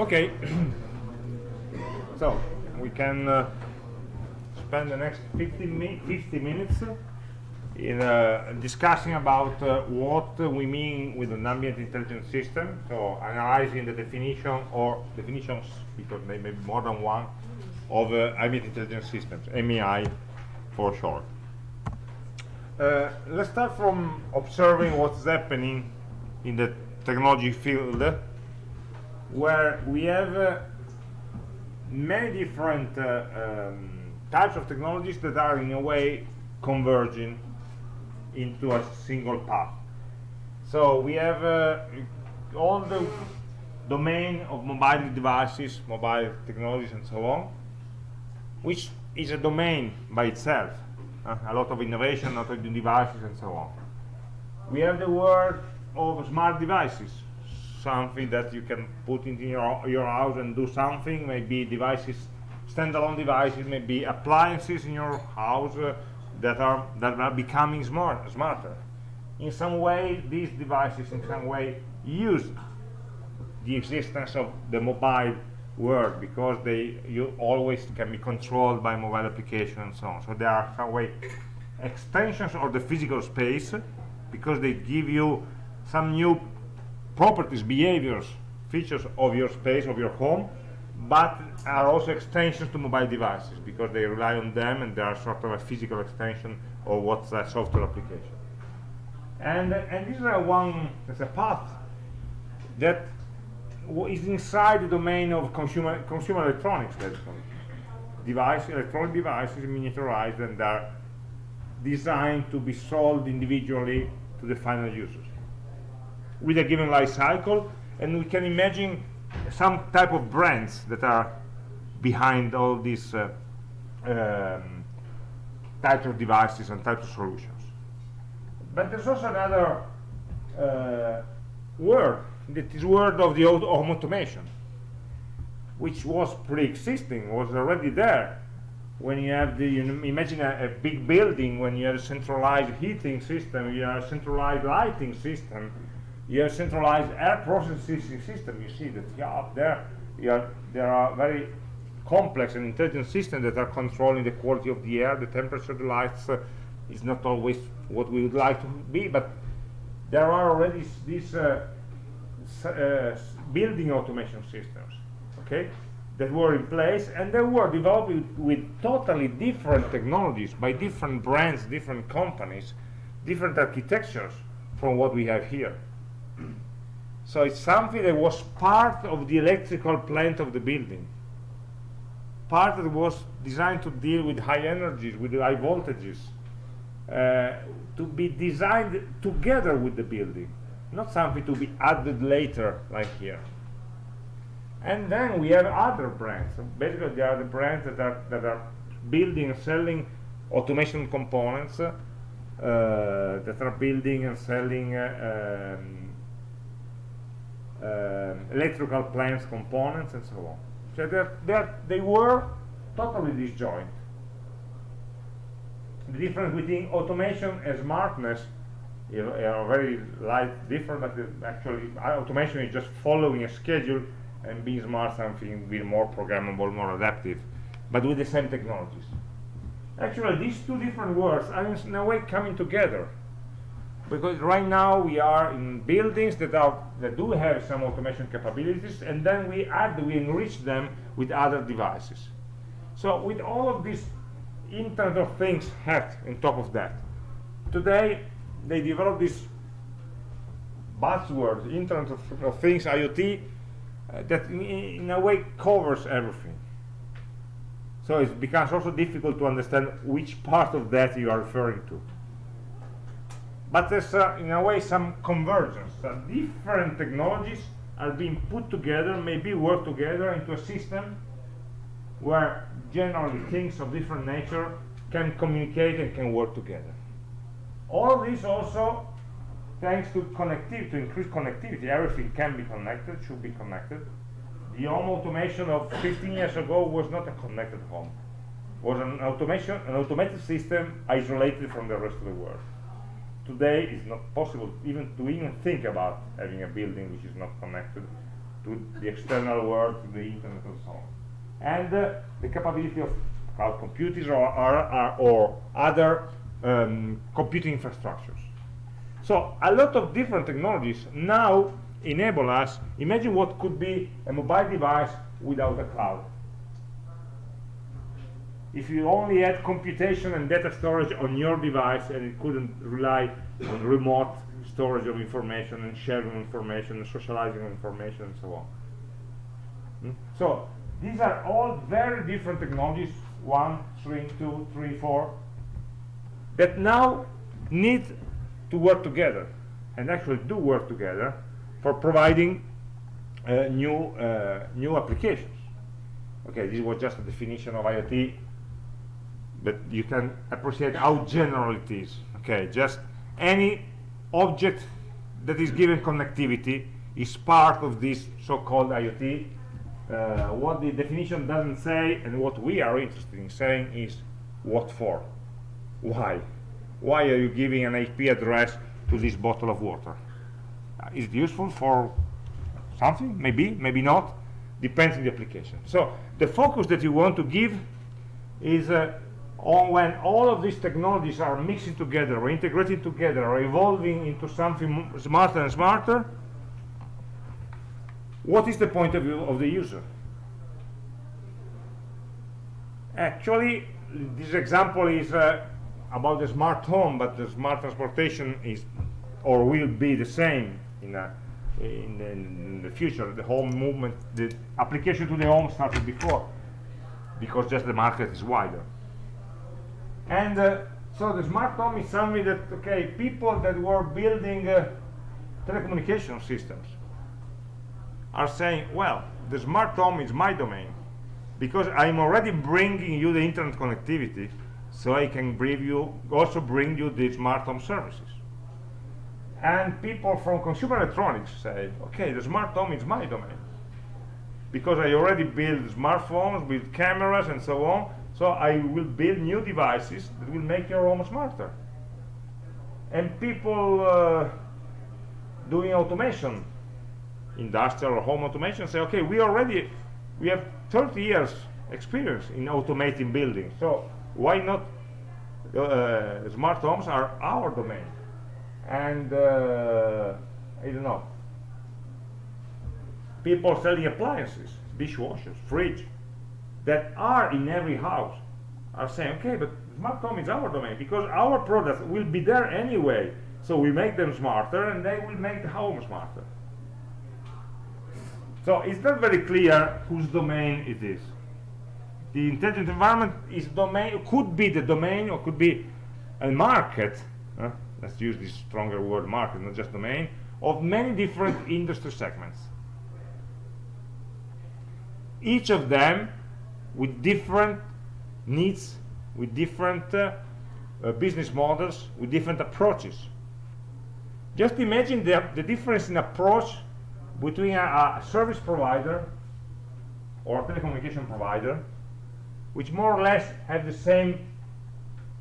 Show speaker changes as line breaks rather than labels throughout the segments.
Okay. so we can uh, spend the next 50, mi 50 minutes in uh, discussing about uh, what we mean with an ambient intelligent system. So analyzing the definition or definitions, because there may be more than one, of uh, ambient intelligent systems, MEI for short. Uh, let's start from observing what's happening in the technology field where we have uh, many different uh, um, types of technologies that are in a way converging into a single path. So we have uh, all the domain of mobile devices, mobile technologies and so on, which is a domain by itself. Uh, a lot of innovation, a lot of devices and so on. We have the world of smart devices, something that you can put into your, your house and do something, maybe devices, standalone devices, maybe appliances in your house uh, that are that are becoming smart, smarter. In some way, these devices in some way use the existence of the mobile world because they you always can be controlled by mobile application and so on. So they are some way extensions of the physical space because they give you some new properties, behaviors, features of your space, of your home, but are also extensions to mobile devices because they rely on them and they are sort of a physical extension of what's a software application. And, and this is a one, there's a path that is inside the domain of consumer, consumer electronics, basically. Device, electronic devices miniaturized and are designed to be sold individually to the final users with a given life cycle and we can imagine some type of brands that are behind all these uh, um, types of devices and types of solutions. But there's also another uh, word, that is word of the old automation, which was pre-existing, was already there. When you have the, you know, imagine a, a, big building, when you have a centralized heating system, you have a centralized lighting system, you have centralized air processing system. You see that up there, have, there are very complex and intelligent systems that are controlling the quality of the air, the temperature, the lights. Uh, is not always what we would like to be, but there are already these uh, uh, building automation systems, okay, that were in place, and they were developed with, with totally different technologies by different brands, different companies, different architectures from what we have here. So it's something that was part of the electrical plant of the building. Part that was designed to deal with high energies, with high voltages, uh, to be designed together with the building, not something to be added later, like here. And then we have other brands. So basically, they are the brands that are that are building and selling automation components, uh, that are building and selling uh, um, uh, electrical plants components and so on. So they're, they're, they were totally disjoint. The difference between automation and smartness know, are very light different, but actually automation is just following a schedule and being smart something be more programmable, more adaptive, but with the same technologies. Actually, these two different words are in a way coming together because right now we are in buildings that are that do have some automation capabilities and then we add we enrich them with other devices. So with all of these internet of things hat on top of that today they develop this buzzword internet of, of things iot uh, that in, in a way covers everything. So it becomes also difficult to understand which part of that you are referring to but there's uh, in a way some convergence uh, different technologies are being put together maybe work together into a system where generally things of different nature can communicate and can work together. All this also thanks to connectivity to increase connectivity. Everything can be connected should be connected. The home automation of 15 years ago was not a connected home. Was an automation an automated system isolated from the rest of the world today it's not possible even to even think about having a building which is not connected to the external world, to the internet and so on. And uh, the capability of cloud computers or, or, or other um, computing infrastructures. So a lot of different technologies now enable us, imagine what could be a mobile device without a cloud. If you only had computation and data storage on your device and it couldn't rely on remote storage of information and sharing information and socializing information and so on. Hmm? So these are all very different technologies, one, three, two, three, four, that now need to work together and actually do work together for providing uh, new uh, new applications. Okay, this was just a definition of IoT, but you can appreciate how general it is. Okay, just any object that is given connectivity is part of this so-called IoT. Uh, what the definition doesn't say and what we are interested in saying is what for, why. Why are you giving an IP address to this bottle of water? Uh, is it useful for something? Maybe, maybe not. Depends on the application. So the focus that you want to give is uh, on when all of these technologies are mixing together or integrating together or evolving into something smarter and smarter, what is the point of view of the user? Actually, this example is uh, about the smart home, but the smart transportation is or will be the same in, a, in, the, in the future. The home movement, the application to the home started before because just the market is wider. And uh, so the smart home is something that, okay, people that were building uh, telecommunication systems are saying, well, the smart home is my domain because I'm already bringing you the internet connectivity so I can bring you, also bring you the smart home services. And people from consumer electronics say, okay, the smart home is my domain. Because I already build smartphones with cameras and so on, so I will build new devices that will make your home smarter. And people uh, doing automation, industrial or home automation, say, okay, we already, we have 30 years experience in automating buildings. So why not uh, smart homes are our domain and uh, I don't know people selling appliances dishwashers fridge that are in every house are saying okay but smart home is our domain because our products will be there anyway. So we make them smarter and they will make the home smarter. So it's not very clear whose domain it is. The intelligent environment is domain could be the domain or could be a market let's use this stronger word market not just domain of many different industry segments. Each of them with different needs with different uh, uh, business models with different approaches just imagine the, the difference in approach between a, a service provider or a telecommunication provider which more or less have the same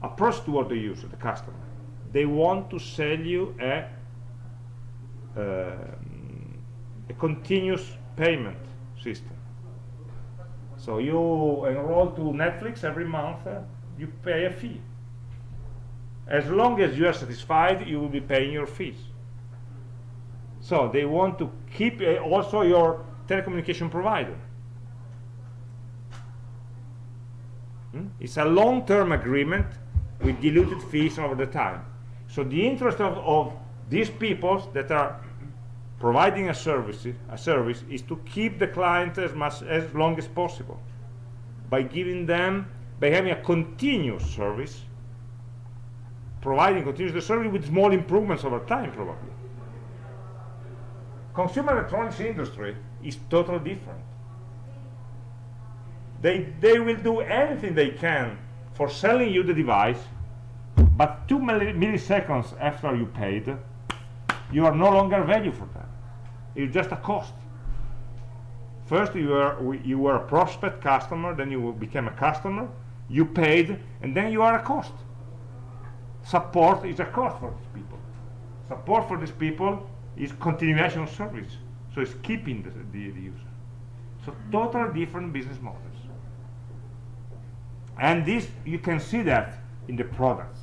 approach toward the user, the customer. They want to sell you a, uh, a continuous payment system. So you enroll to Netflix every month, uh, you pay a fee. As long as you are satisfied, you will be paying your fees. So they want to keep uh, also your telecommunication provider Hmm? It's a long-term agreement with diluted fees over the time. So the interest of, of these people that are providing a service, a service is to keep the client as much as long as possible by giving them, by having a continuous service, providing continuous service with small improvements over time probably. Consumer electronics industry is totally different they, they will do anything they can for selling you the device, but two milliseconds after you paid, you are no longer value for them. It's just a cost. First, you were, you were a prospect customer, then you became a customer, you paid, and then you are a cost. Support is a cost for these people. Support for these people is continuation of service. So it's keeping the, the, the user so totally different business models and this you can see that in the products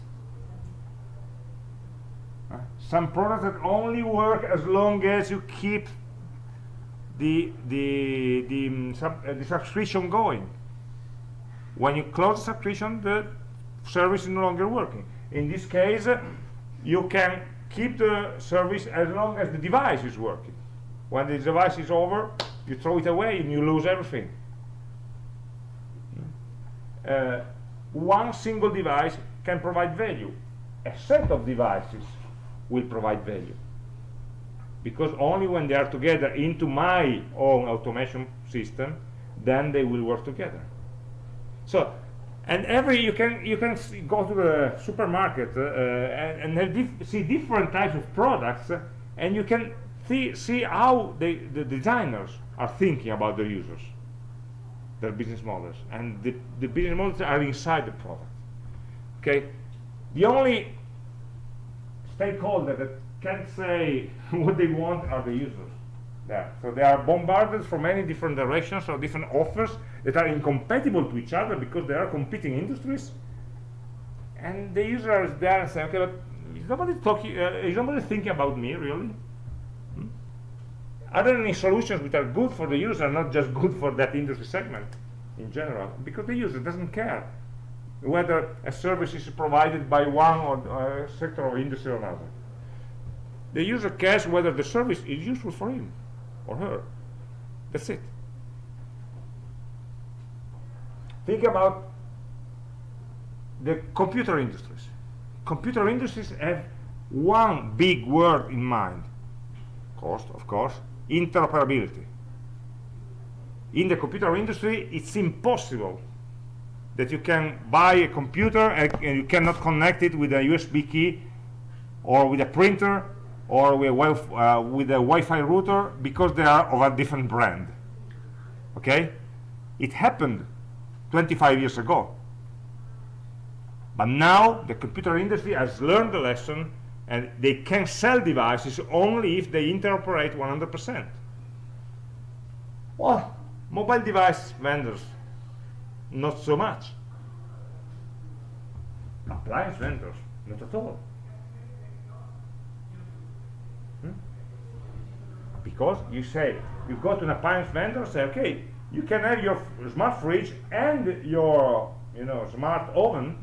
some products that only work as long as you keep the the the, um, sub, uh, the subscription going. When you close the subscription the service is no longer working. In this case uh, you can keep the service as long as the device is working. When the device is over you throw it away and you lose everything. Uh, one single device can provide value. A set of devices will provide value. Because only when they are together into my own automation system then they will work together. So and every you can you can see, go to the supermarket uh, and, and dif see different types of products uh, and you can see see how they, the designers are thinking about their users their business models and the, the business models are inside the product. Okay? The only stakeholder that can't say what they want are the users. There so they are bombarded from many different directions or different offers that are incompatible to each other because they are competing industries. And the user is there and say okay but is nobody talking uh, is nobody thinking about me really? Hmm? are there any solutions which are good for the user not just good for that industry segment in general? Because the user doesn't care whether a service is provided by one or uh, sector of industry or another. The user cares whether the service is useful for him or her. That's it. Think about the computer industries. Computer industries have one big word in mind. Cost of course. Interoperability. In the computer industry it's impossible that you can buy a computer and, and you cannot connect it with a USB key or with a printer or with a, uh, with a Wi-Fi router because they are of a different brand. Okay? It happened 25 years ago. But now the computer industry has learned the lesson and they can sell devices only if they interoperate 100% well mobile device vendors not so much. Appliance vendors not at all. Hmm? because you say you go to an appliance vendor say okay you can have your smart fridge and your you know smart oven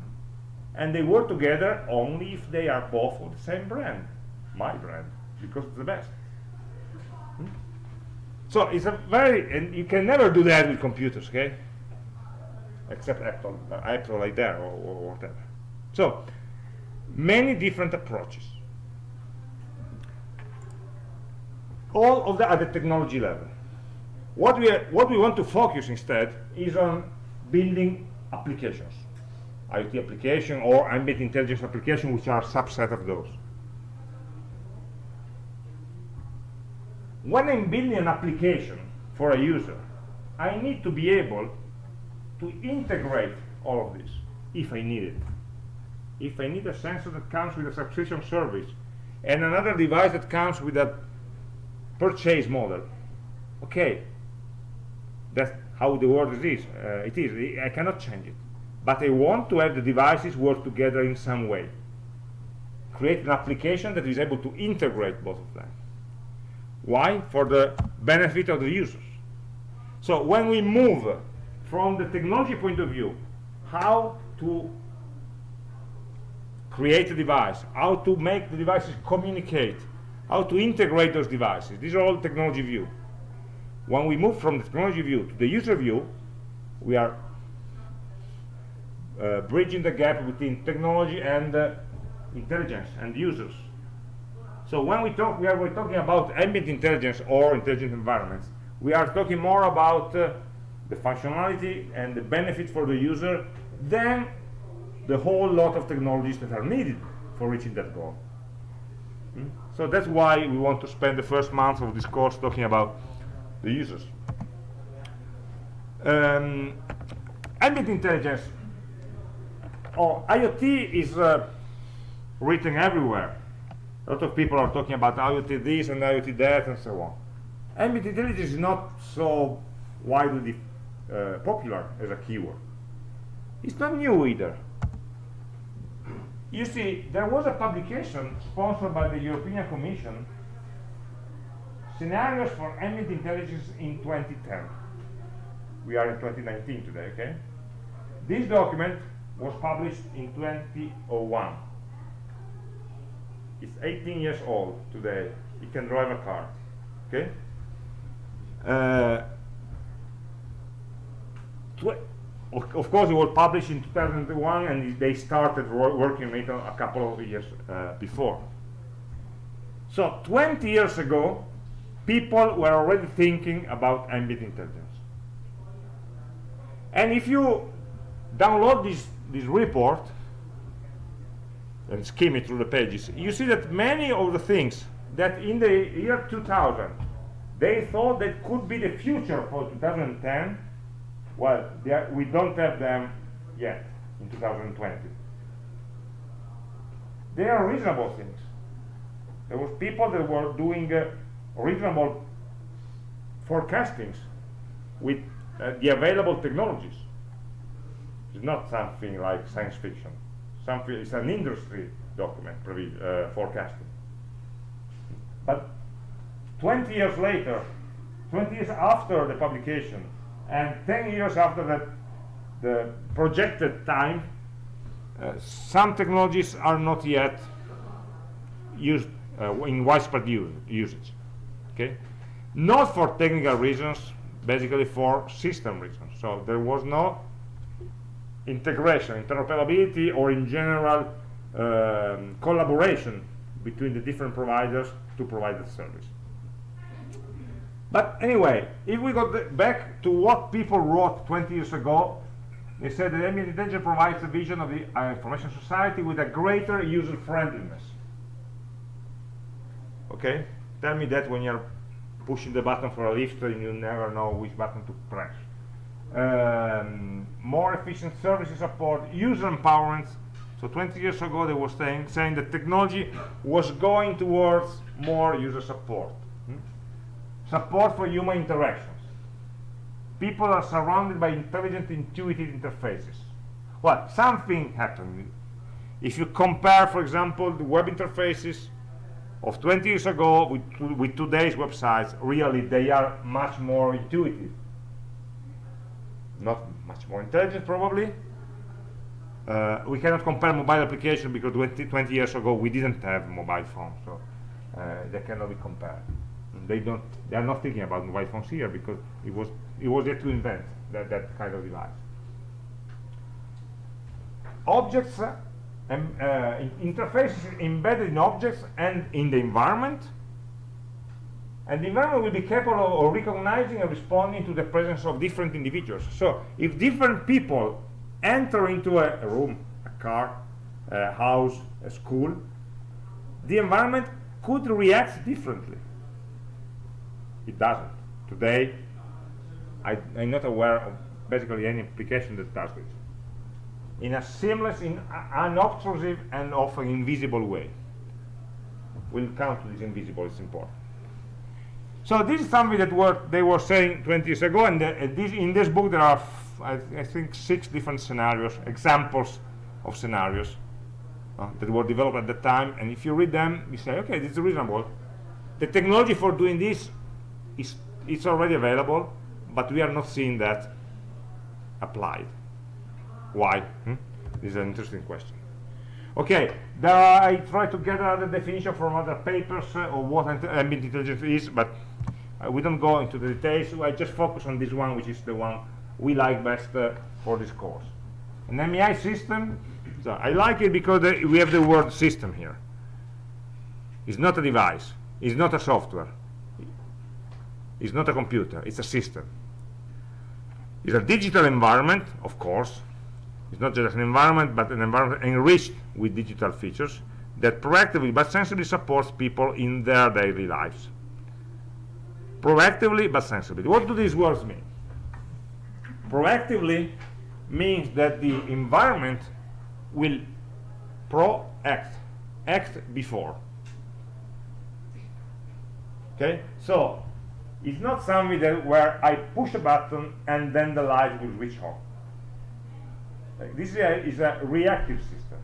and they work together only if they are both of the same brand. My brand because it's the best. Hmm? so it's a very and you can never do that with computers okay except Apple, uh, like that or, or whatever. So many different approaches. All of that at the technology level. What we, are, what we want to focus instead is on building applications, IoT application or ambient intelligence application, which are a subset of those. When I'm building an application for a user, I need to be able to integrate all of this if I need it. If I need a sensor that comes with a subscription service and another device that comes with a purchase model, okay, that's how the world is uh, it is. I cannot change it. But I want to have the devices work together in some way. Create an application that is able to integrate both of them. Why? For the benefit of the users. So when we move from the technology point of view how to create a device how to make the devices communicate how to integrate those devices. These are all technology view. When we move from the technology view to the user view we are uh, bridging the gap between technology and uh, intelligence and users. So when we talk we are talking about ambient intelligence or intelligent environments. We are talking more about uh, the functionality and the benefit for the user than the whole lot of technologies that are needed for reaching that goal hmm? so that's why we want to spend the first month of this course talking about the users. Um, ambient intelligence or IoT is uh, written everywhere. A lot of people are talking about IoT this and IoT that and so on. ambient intelligence is not so widely uh, popular as a keyword. It's not new either. You see, there was a publication sponsored by the European Commission, Scenarios for Ambient Intelligence in 2010. We are in 2019 today, okay? This document was published in 2001. It's 18 years old today. It can drive a car, okay? Uh, of, course, it was published in 2001, and they started working on it a couple of years uh, before. So 20 years ago, people were already thinking about ambient intelligence. And if you download this, this report and skim it through the pages, you see that many of the things that in the year 2000 they thought that could be the future for 2010 well, are, we don't have them yet in 2020. They are reasonable things. There was people that were doing uh, reasonable forecastings with uh, the available technologies. It's not something like science fiction. Something it's an industry document uh, forecasting. But 20 years later, 20 years after the publication, and 10 years after that the projected time uh, some technologies are not yet used uh, in widespread usage okay? Not for technical reasons basically for system reasons. So there was no integration interoperability or in general um, collaboration between the different providers to provide the service but anyway, if we go back to what people wrote 20 years ago, they said that ambient intelligence provides a vision of the uh, information society with a greater user friendliness. Okay? Tell me that when you're pushing the button for a lift and you never know which button to press. Um, more efficient services support, user empowerment. So 20 years ago they were saying, saying that technology was going towards more user support support for human interactions. People are surrounded by intelligent, intuitive interfaces. Well, something happened. If you compare, for example, the web interfaces of 20 years ago with, with today's websites, really they are much more intuitive. Not much more intelligent, probably. Uh, we cannot compare mobile application because 20, 20, years ago we didn't have mobile phones, so uh, they cannot be compared they don't they are not thinking about mobile phones here because it was it was yet to invent that, that kind of device. Objects uh, and uh, interfaces embedded in objects and in the environment. And the environment will be capable of recognizing and responding to the presence of different individuals. So if different people enter into a, a room a car a house a school the environment could react differently it doesn't. Today, I, am not aware of basically any application that does this. In a seamless, in unobtrusive, and often invisible way. We'll come to this invisible, it's important. So this is something that were, they were saying 20 years ago, and the, uh, this, in this book there are, I, I, think, six different scenarios, examples of scenarios uh, that were developed at the time, and if you read them, you say, okay, this is reasonable. The technology for doing this is it's already available but we are not seeing that applied. Why? Hmm? this is an interesting question. Okay there are, I try to get another definition from other papers uh, of what ambient intelligence is but uh, we don't go into the details. So I just focus on this one which is the one we like best uh, for this course. An MEI system so I like it because we have the word system here. It's not a device. It's not a software it's not a computer, it's a system. It's a digital environment, of course. It's not just an environment, but an environment enriched with digital features that proactively but sensibly supports people in their daily lives. Proactively but sensibly. What do these words mean? Proactively means that the environment will pro-act, act before. Okay, so is not something that where I push a button and then the light will switch on. This is a, is a reactive system.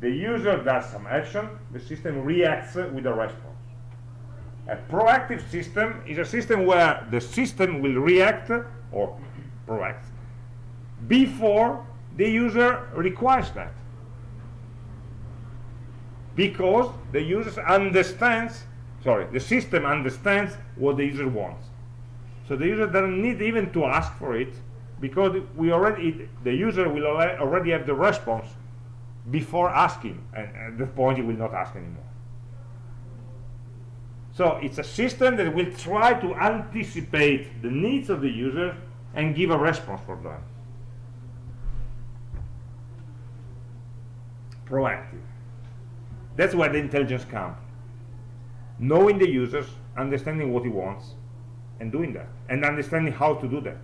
The user does some action, the system reacts with a response. A proactive system is a system where the system will react or proact before the user requires that because the user understands sorry the system understands what the user wants. So the user doesn't need even to ask for it because we already the user will already have the response before asking and at that point he will not ask anymore. So it's a system that will try to anticipate the needs of the user and give a response for them. Proactive. That's where the intelligence comes. Knowing the users, understanding what he wants, and doing that, and understanding how to do that.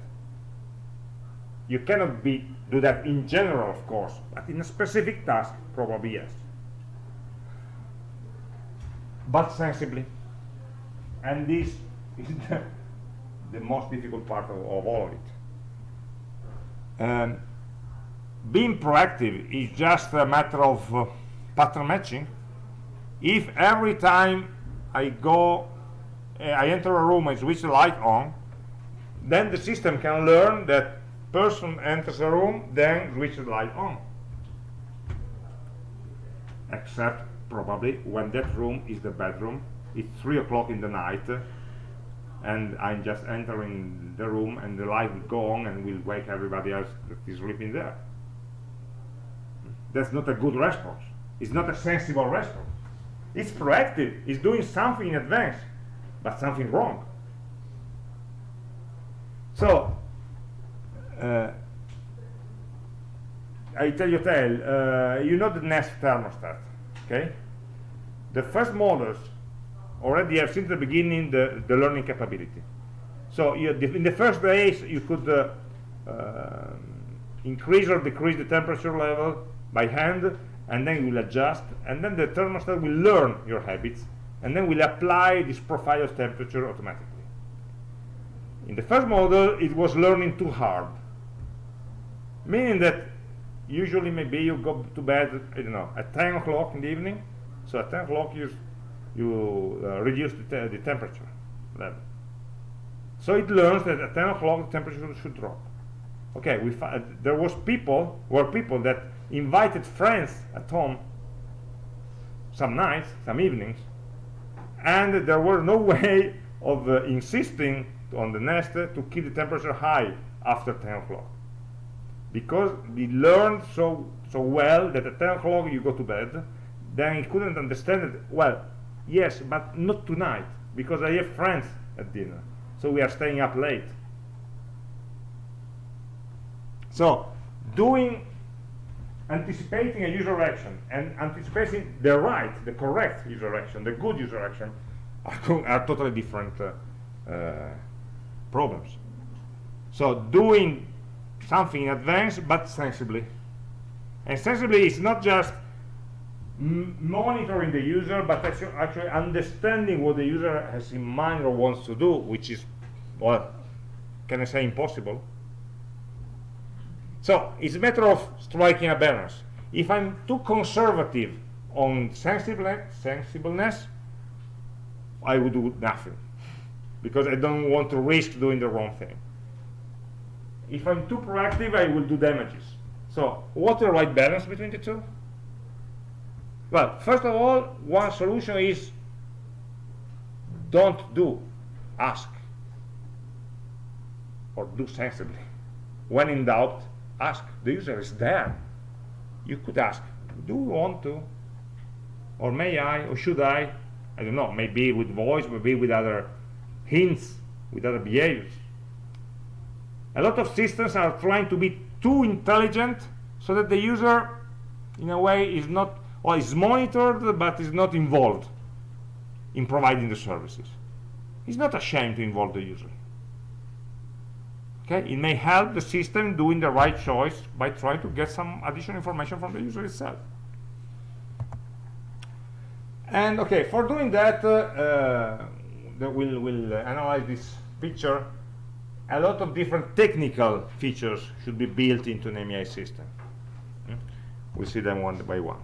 You cannot be do that in general, of course, but in a specific task, probably yes. But sensibly. And this is the, the most difficult part of, of all of it. Um, being proactive is just a matter of uh, pattern matching if every time I go uh, I enter a room I switch the light on. Then the system can learn that person enters a room then switch the light on. Except probably when that room is the bedroom it's three o'clock in the night and I'm just entering the room and the light will go on and will wake everybody else that is sleeping there. That's not a good response. It's not a sensible response it's proactive. It's doing something in advance but something wrong. So uh, I tell you tell uh, you know the Nest thermostat okay? The first models already have since the beginning the, the learning capability. So you, in the first days you could uh, uh, increase or decrease the temperature level by hand and then you will adjust and then the thermostat will learn your habits and then will apply this profile of temperature automatically. In the first model it was learning too hard. Meaning that usually maybe you go to bed I don't know at 10 o'clock in the evening. So at 10 o'clock you you uh, reduce the, te the temperature level. So it learns that at 10 o'clock the temperature should drop. Okay we there was people were people that invited friends at home some nights, some evenings, and there was no way of uh, insisting on the nest to keep the temperature high after 10 o'clock. Because we learned so so well that at 10 o'clock you go to bed then he couldn't understand it. Well yes but not tonight because I have friends at dinner so we are staying up late. So doing anticipating a user action and anticipating the right, the correct user action, the good user action, are, are totally different uh, uh, problems. So doing something in advance, but sensibly. And sensibly is not just monitoring the user, but actually, actually understanding what the user has in mind or wants to do, which is, well, can I say impossible? So it's a matter of striking a balance. If I'm too conservative on sensibleness, I would do nothing because I don't want to risk doing the wrong thing. If I'm too proactive, I will do damages. So what's the right balance between the two? Well, first of all, one solution is don't do, ask, or do sensibly. When in doubt, ask the user is there you could ask do you want to? Or may I or should I? I don't know maybe with voice maybe with other hints with other behaviors. A lot of systems are trying to be too intelligent so that the user in a way is not or is monitored but is not involved in providing the services. It's not a shame to involve the user okay it may help the system doing the right choice by trying to get some additional information from the user itself and okay for doing that uh, uh, will uh, analyze this picture, a lot of different technical features should be built into an MEI system. Hmm? We'll see them one by one.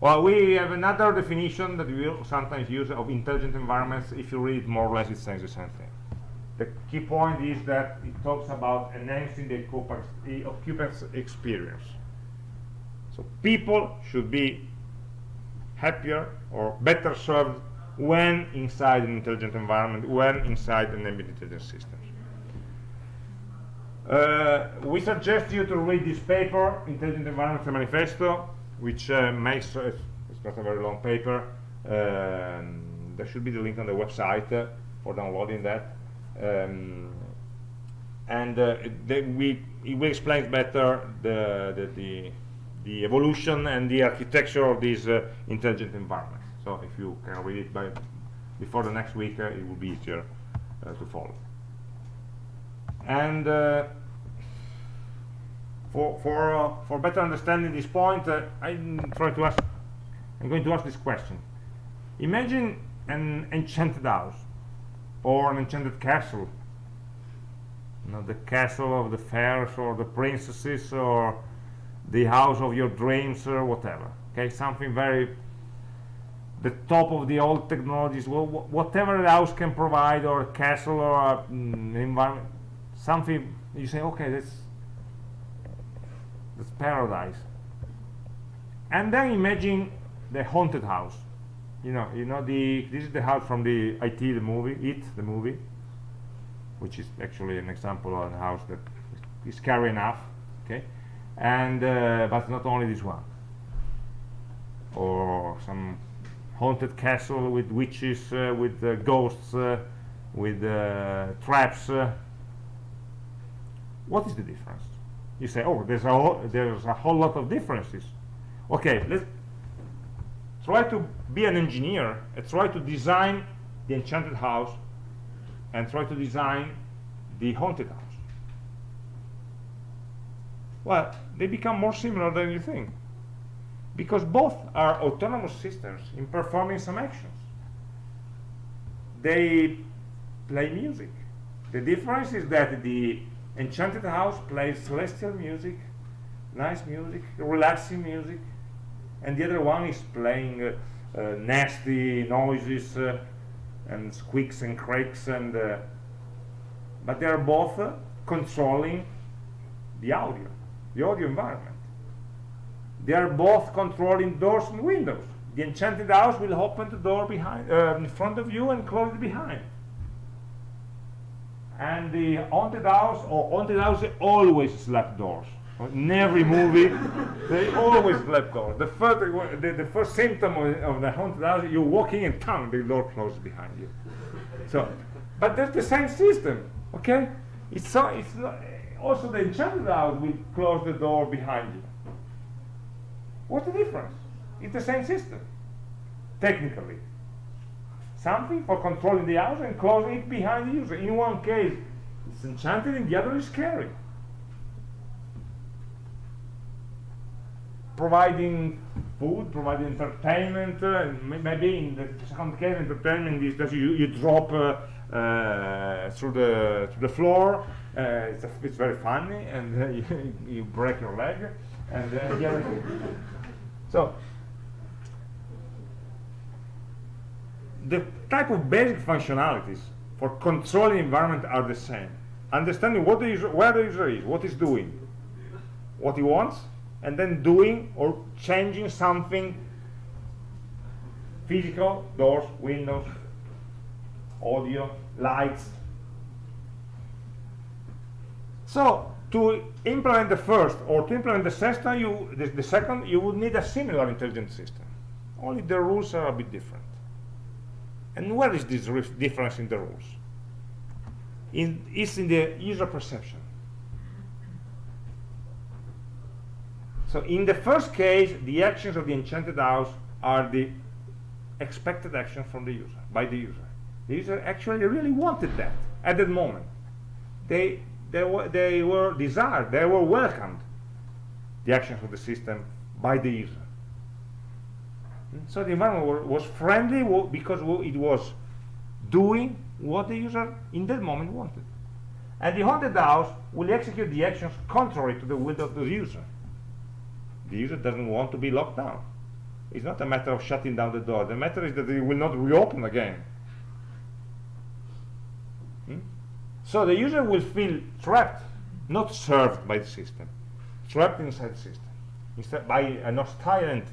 Well, we have another definition that we sometimes use of intelligent environments. If you read more or less, it says the same thing. The key point is that it talks about enhancing the occupant's experience. So people should be happier or better served when inside an intelligent environment, when inside an intelligence system. Uh, we suggest you to read this paper, Intelligent Environments Manifesto, which uh, makes, uh, it's not a very long paper, um, there should be the link on the website uh, for downloading that. Um, and uh, we, it explains better the, the, the, the, evolution and the architecture of these uh, intelligent environments. So if you can read it by before the next week, uh, it will be easier to follow. And for for uh, for better understanding this point uh, i'm trying to ask i'm going to ask this question imagine an enchanted house or an enchanted castle. You know, the castle of the fairies or the princesses or the house of your dreams or whatever. Okay something very the top of the old technologies. Whatever the house can provide or a castle or mm, environment something you say okay that's that's paradise. And then imagine the haunted house you know you know the this is the house from the IT the movie it the movie which is actually an example of a house that is scary enough okay? And uh, but not only this one. Or some haunted castle with witches uh, with uh, ghosts uh, with uh, traps uh, what is the difference? You say oh there's a there's a whole lot of differences. Okay let's try to be an engineer and try to design the enchanted house and try to design the haunted house. Well they become more similar than you think. Because both are autonomous systems in performing some actions. They play music. The difference is that the Enchanted House plays celestial music, nice music, relaxing music, and the other one is playing uh, uh, nasty noises uh, and squeaks and cracks, and uh, but they are both uh, controlling the audio, the audio environment. They are both controlling doors and windows. The Enchanted House will open the door behind, uh, in front of you and close it behind and the haunted house or haunted house always slap doors in every movie they always slap doors the first the, the first symptom of, of, the haunted house you're walking in town the door closes behind you. So but that's the same system okay? It's so it's not, also the enchanted house will close the door behind you. What's the difference? It's the same system technically. Something for controlling the house and closing it behind the user. In one case, it's enchanted, in the other is scary. Providing food, providing entertainment, uh, and maybe in the second case, entertainment is that you, you drop uh, uh, through the through the floor. Uh, it's, a, it's very funny, and uh, you, you break your leg, and so the type of basic functionalities for controlling environment are the same. Understanding what the user, where the user is, what he's doing, what he wants, and then doing or changing something physical, doors, windows, audio, lights. So to implement the first or to implement the second, you, the, the second, you would need a similar intelligent system. Only the rules are a bit different. And where is this difference in the rules? In, it's in the user perception. So in the first case, the actions of the enchanted house are the expected actions from the user, by the user. The user actually really wanted that at that moment. They, they, were, they were desired, they were welcomed, the actions of the system by the user. Hmm, so the environment was friendly because it was doing what the user in that moment wanted. And the haunted house will execute the actions contrary to the will of the user. The user doesn't want to be locked down. It's not a matter of shutting down the door. The matter is that it will not reopen again. Hmm? So the user will feel trapped, not served by the system, trapped inside the system, instead by an hostile entity.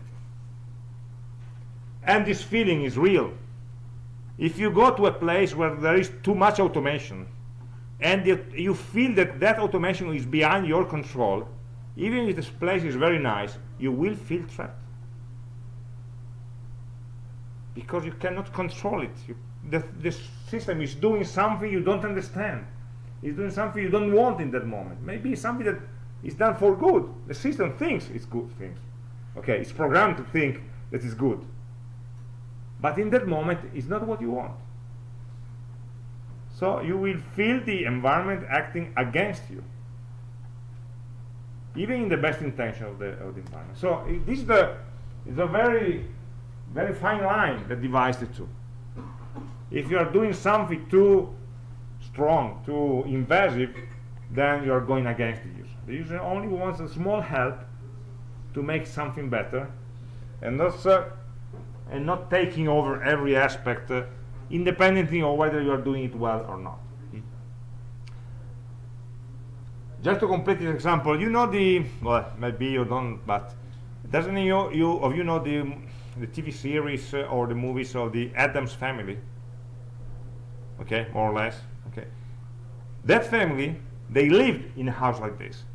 And this feeling is real. If you go to a place where there is too much automation, and you feel that that automation is beyond your control, even if this place is very nice, you will feel trapped. Because you cannot control it. You, the, the system is doing something you don't understand. It's doing something you don't want in that moment. Maybe something that is done for good. The system thinks it's good things. Okay, it's programmed to think that it's good. But in that moment, it's not what you want. So you will feel the environment acting against you even in the best intention of the, of the environment. So this is the is a very very fine line that divides the two. If you are doing something too strong, too invasive, then you are going against the user. The user only wants a small help to make something better, and not uh, and not taking over every aspect, uh, independently of whether you are doing it well or not. Just to complete this example you know the well maybe you don't but doesn't you, you of you know the the TV series uh, or the movies of the Addams Family? Okay more or less okay. That family they lived in a house like this.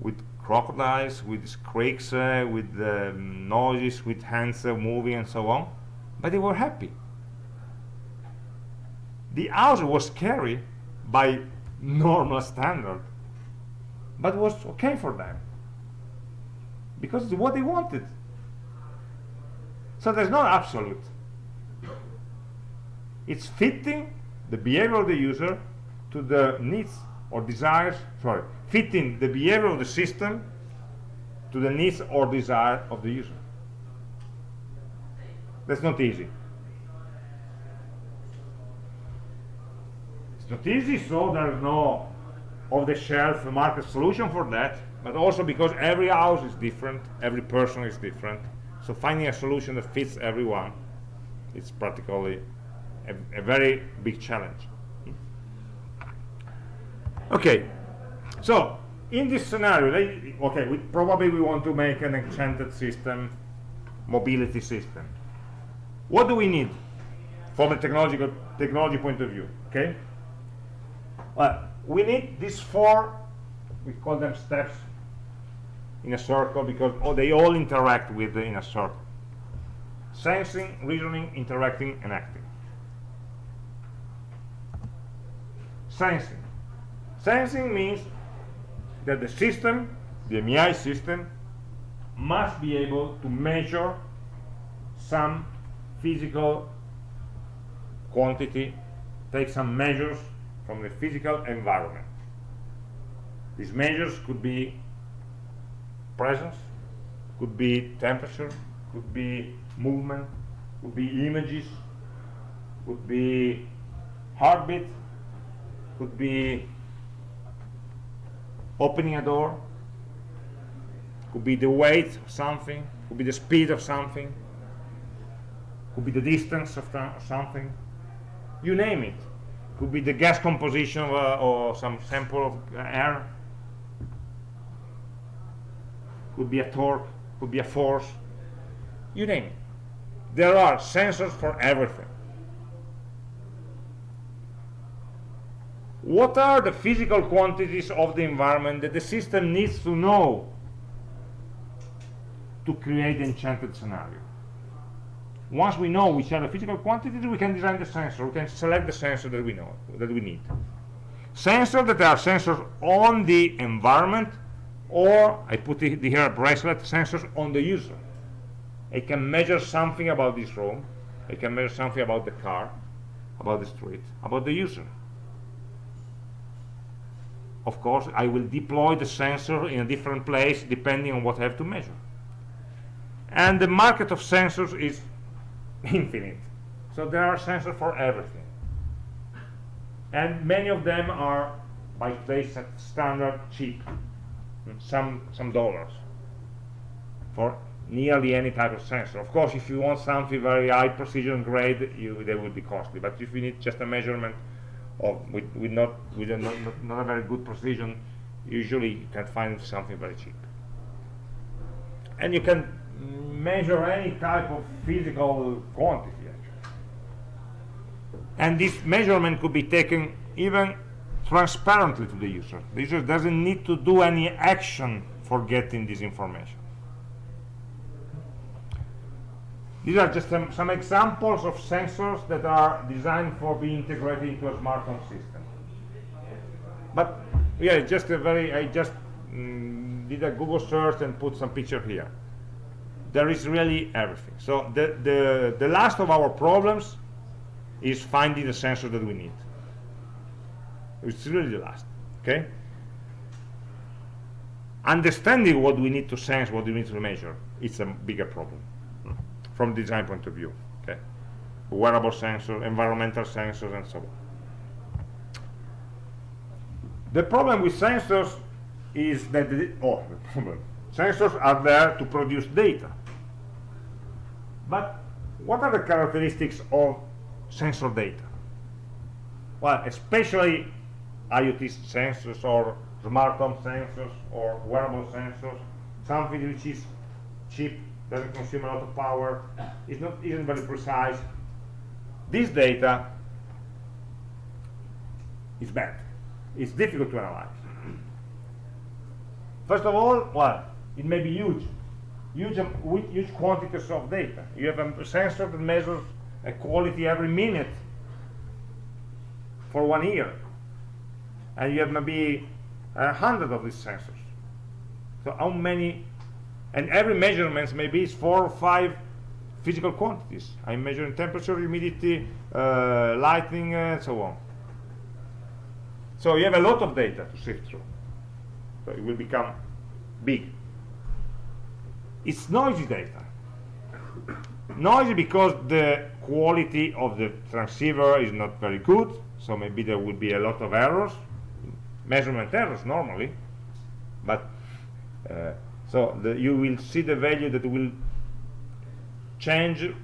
With crocodiles with creaks uh, with um, noises with hands uh, moving and so on but they were happy. The house was scary by normal standard but was okay for them. Because it's what they wanted. So there's no absolute. It's fitting the behavior of the user to the needs or desires sorry fitting the behavior of the system to the needs or desire of the user. That's not easy It's not easy, so there's no off-the-shelf market solution for that, but also because every house is different, every person is different. So finding a solution that fits everyone is practically a, a very big challenge. Okay, so in this scenario, okay, we probably we want to make an enchanted system, mobility system. What do we need from a technological technology point of view? Okay, well, we need these four, we call them steps in a circle because oh, they all interact with the, in a circle. Sensing, reasoning, interacting, and acting. Sensing. Sensing means that the system, the MI system, must be able to measure some physical quantity, take some measures from the physical environment. These measures could be presence, could be temperature, could be movement, could be images, could be heartbeat, could be opening a door, could be the weight of something, could be the speed of something, could be the distance of something, you name it could be the gas composition of, uh, or some sample of air. Could be a torque could be a force. You name it. There are sensors for everything. What are the physical quantities of the environment that the system needs to know to create enchanted scenario once we know which are the physical quantities, we can design the sensor. We can select the sensor that we know that we need. Sensors that are sensors on the environment, or I put it here a bracelet sensors on the user. I can measure something about this room. I can measure something about the car, about the street, about the user. Of course, I will deploy the sensor in a different place depending on what I have to measure. And the market of sensors is infinite So there are sensors for everything. And many of them are by today's standard cheap, some some dollars for nearly any type of sensor. Of course, if you want something very high precision grade, you, they would be costly. But if you need just a measurement of with, with not with a not, not a very good precision, usually you can find something very cheap. And you can measure any type of physical quantity. Actually. And this measurement could be taken even transparently to the user. The user doesn't need to do any action for getting this information. These are just some, some examples of sensors that are designed for being integrated into a smart home system. But yeah, just a very, I just mm, did a Google search and put some picture here. There is really everything. So the, the, the last of our problems is finding the sensor that we need. It's really the last, okay? Understanding what we need to sense, what we need to measure, it's a bigger problem from design point of view. Okay, wearable sensors, environmental sensors, and so on. The problem with sensors is that the, oh, the problem. Sensors are there to produce data. But what are the characteristics of sensor data? Well, especially IoT sensors or smart home sensors or wearable sensors, something which is cheap doesn't consume a lot of power, it's not isn't very precise. This data is bad. It's difficult to analyze. First of all, well, it may be huge, huge, huge quantities of data. You have a sensor that measures a quality every minute for one year, and you have maybe a hundred of these sensors. So how many and every measurement maybe is four or five physical quantities. I'm measuring temperature, humidity, uh, lighting, and so on. So you have a lot of data to sift through. So it will become big. It's noisy data. noisy because the quality of the transceiver is not very good, so maybe there will be a lot of errors, measurement errors normally, but uh, so the, you will see the value that will change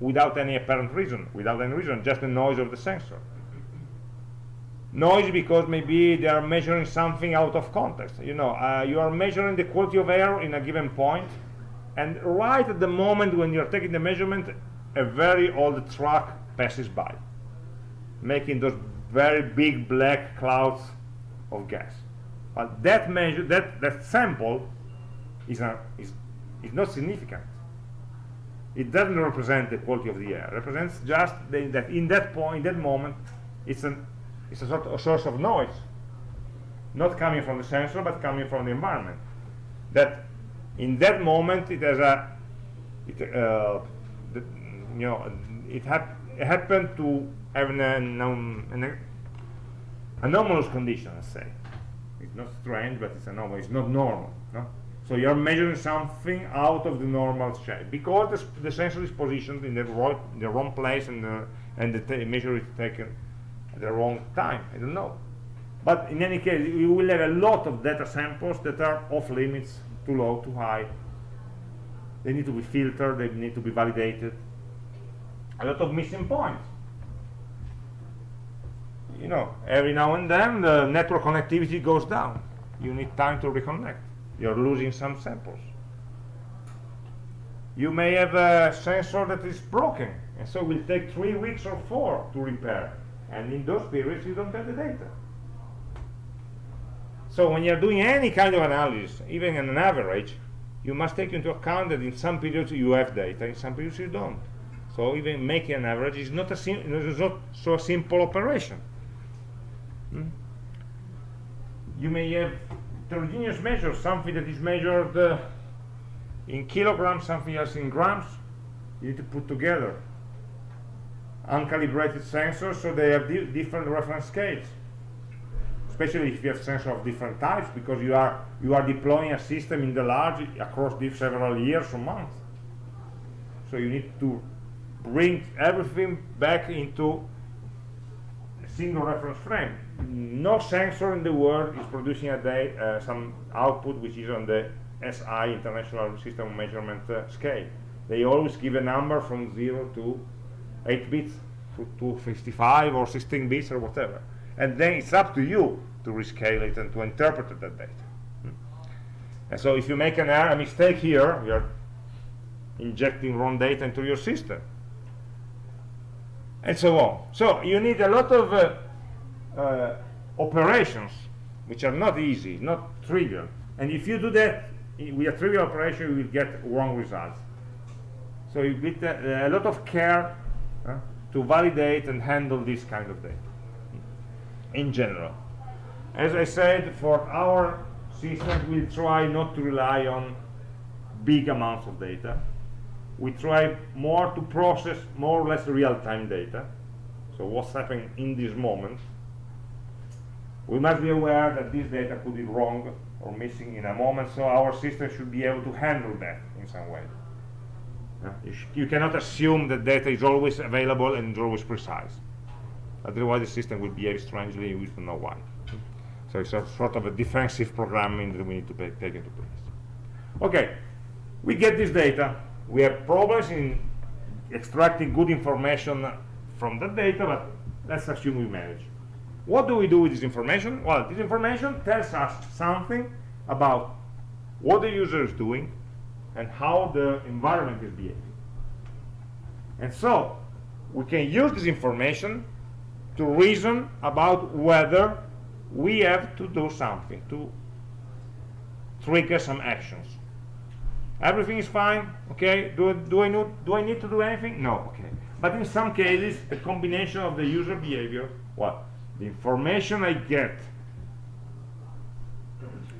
without any apparent reason, without any reason, just the noise of the sensor. Noise because maybe they are measuring something out of context. You know, uh, you are measuring the quality of air in a given point, and right at the moment when you're taking the measurement, a very old truck passes by, making those very big black clouds of gas. But that measure, that, that sample is, a, is, is not significant. It doesn't represent the quality of the air. It represents just the, that in that point, in that moment, it's, an, it's a sort of a source of noise, not coming from the sensor, but coming from the environment. That in that moment, it has a, it, uh, the, you know, it, hap happened to have an, an, an anomalous condition, let's say. It's not strange, but it's anomalous. It's not normal. No? So you're measuring something out of the normal shape because the, the sensor is positioned in the, wrong, the wrong place and the, and the measure is taken at the wrong time. I don't know. But in any case, you will have a lot of data samples that are off limits, too low, too high. They need to be filtered, they need to be validated. A lot of missing points. You know, every now and then the network connectivity goes down. You need time to reconnect you're losing some samples you may have a sensor that is broken and so it will take three weeks or four to repair and in those periods you don't have the data so when you're doing any kind of analysis even an average you must take into account that in some periods you have data in some periods you don't so even making an average is not a is not so simple operation hmm? you may have heterogeneous measures, something that is measured uh, in kilograms, something else in grams, you need to put together. Uncalibrated sensors, so they have di different reference scales. Especially if you have sensors of different types, because you are you are deploying a system in the large across several years or months. So you need to bring everything back into a single reference frame. No sensor in the world is producing a day uh, some output which is on the SI International System Measurement uh, scale. They always give a number from 0 to 8 bits to, to 55 or 16 bits or whatever. And then it's up to you to rescale it and to interpret that data. Hmm. And so if you make an error, a mistake here, you're injecting wrong data into your system. And so on. So you need a lot of uh, uh, operations, which are not easy, not trivial. And if you do that with a trivial operation, you will get wrong results. So you need a, a lot of care uh, to validate and handle this kind of data in general. As I said, for our system, we try not to rely on big amounts of data. We try more to process more or less real-time data. So what's happening in this moment. We must be aware that this data could be wrong or missing in a moment, so our system should be able to handle that in some way. You, you, cannot assume that data is always available and is always precise. Otherwise, the system will behave strangely, we don't know why. So it's a sort of a defensive programming that we need to pay, take into place. Okay, we get this data. We have problems in extracting good information from that data, but let's assume we manage. What do we do with this information? Well, this information tells us something about what the user is doing, and how the environment is behaving. And so, we can use this information to reason about whether we have to do something, to trigger some actions. Everything is fine, okay? Do, do, I, know, do I need to do anything? No, okay. But in some cases, a combination of the user behavior, what? The information I get,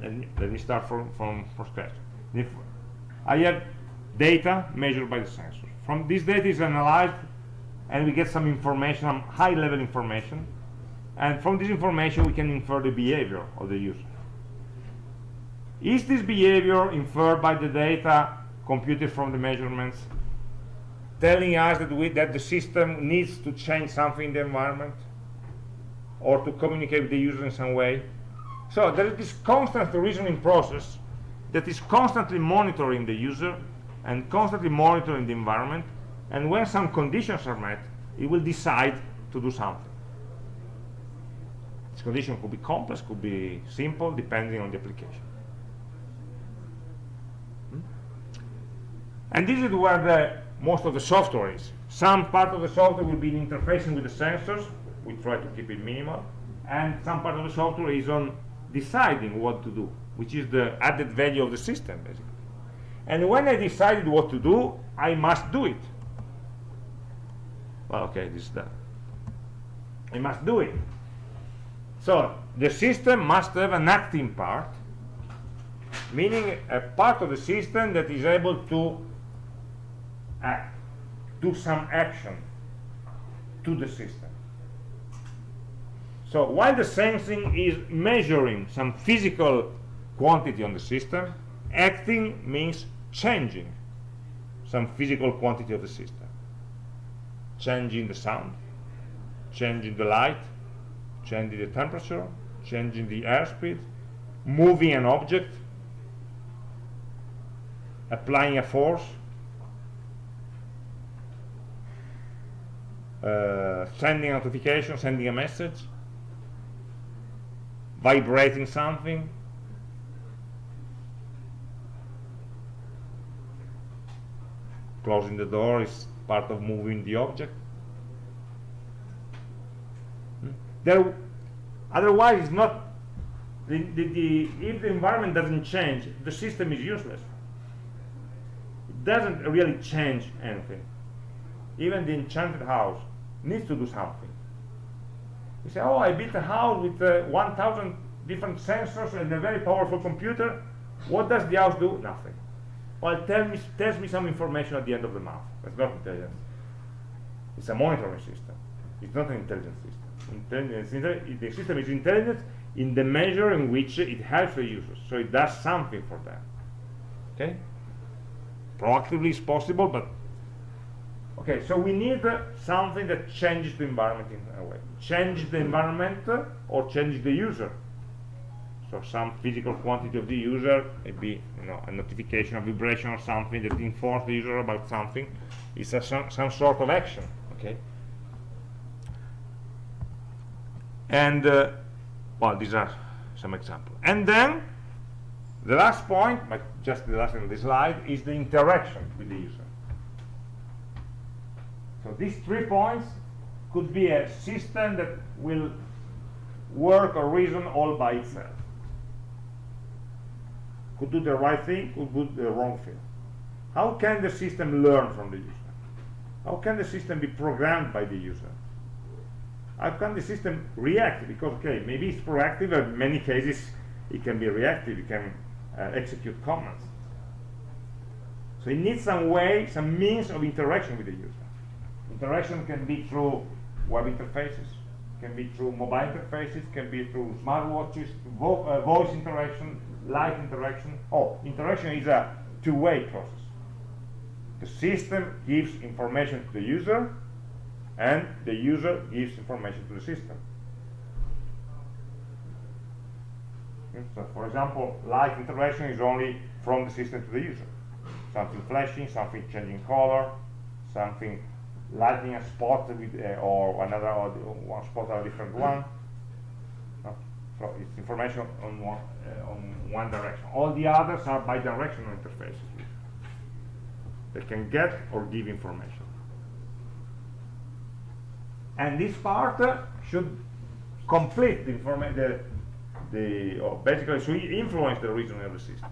and let me start from, from, from scratch. The, I have data measured by the sensor. From this data is analyzed and we get some information, some high level information. And from this information we can infer the behavior of the user. Is this behavior inferred by the data computed from the measurements telling us that, we, that the system needs to change something in the environment or to communicate with the user in some way? So there is this constant reasoning process that is constantly monitoring the user and constantly monitoring the environment and when some conditions are met it will decide to do something. This condition could be complex could be simple depending on the application. Hmm? and this is where the most of the software is. Some part of the software will be interfacing with the sensors. We try to keep it minimal. And some part of the software is on deciding what to do which is the added value of the system basically. And when I decided what to do I must do it well okay this is done I must do it. So the system must have an acting part meaning a part of the system that is able to act do some action to the system. So while the sensing is measuring some physical quantity on the system acting means changing some physical quantity of the system changing the sound changing the light changing the temperature changing the airspeed moving an object applying a force uh, sending a notification sending a message vibrating something. Closing the door is part of moving the object. Hmm? there otherwise it's not the, the, the, if the environment doesn't change the system is useless. It doesn't really change anything. Even the enchanted house needs to do something. You say oh I built a house with uh, 1000 different sensors and a very powerful computer. What does the house do? Nothing well, tell me, tells me some information at the end of the month. That's not intelligence. It's a monitoring system. It's not an intelligent system. Intelligence, the system is intelligent in the measure in which it helps the users. So it does something for them. Okay? Proactively is possible, but okay so we need uh, something that changes the environment in a way change the environment uh, or change the user so some physical quantity of the user maybe you know a notification a vibration or something that informs the user about something is a, some, some sort of action okay? And uh, well these are some examples. And then the last point but just the last in the slide is the interaction with the user. So these three points could be a system that will work or reason all by itself could do the right thing could do the wrong thing. How can the system learn from the user? How can the system be programmed by the user? How can the system react? Because okay maybe it's proactive but in many cases it can be reactive. It can uh, execute commands. So it needs some way some means of interaction with the user. Interaction can be through web interfaces can be through mobile interfaces can be through smartwatches vo uh, voice interaction live interaction oh interaction is a two-way process the system gives information to the user and the user gives information to the system. So, for example, live interaction is only from the system to the user. Something flashing, something changing color, something lighting a spot with, uh, or another or one spot or a different one. So it's information on one, uh, on one direction. All the others are bidirectional interfaces. They can get or give information and this part uh, should complete the information the, the or basically should influence the reasoning of the system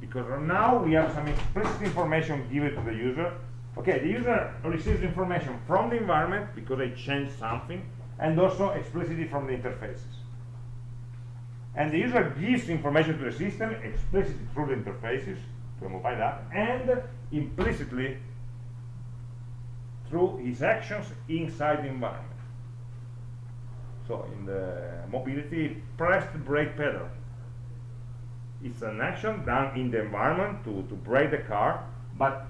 because now we have some explicit information given to the user okay the user receives information from the environment because they changed something and also explicitly from the interfaces and the user gives information to the system explicitly through the interfaces to a mobile app and implicitly through his actions inside the environment. So in the mobility, press the brake pedal. It's an action done in the environment to, to brake the car, but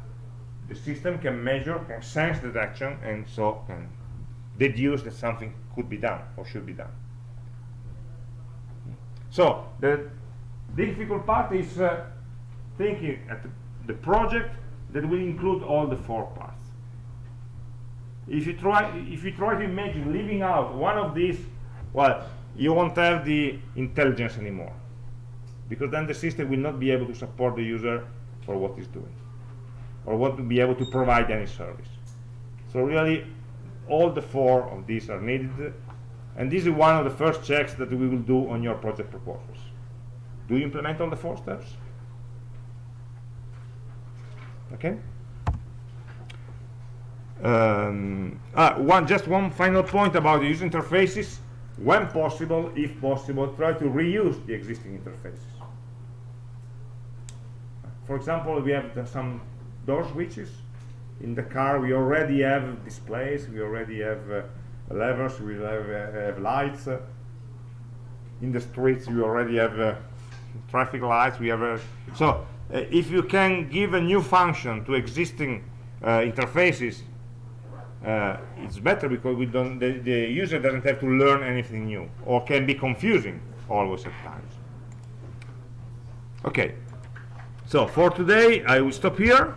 the system can measure, can sense that action, and so can deduce that something could be done or should be done. So the difficult part is uh, thinking at the, project that will include all the four parts. If you try if you try to imagine leaving out one of these well you won't have the intelligence anymore because then the system will not be able to support the user for what it's doing or what to be able to provide any service. So really all the four of these are needed and this is one of the first checks that we will do on your project proposals. Do you implement all the four steps? Okay. Um, ah, one just one final point about the user interfaces. When possible if possible try to reuse the existing interfaces. For example we have some door switches. In the car we already have displays we already have uh, levers we have, uh, have lights. In the streets we already have uh, traffic lights we have uh, so if you can give a new function to existing interfaces it's better because we don't the, the user doesn't have to learn anything new or can be confusing always at times. Okay. So for today I will stop here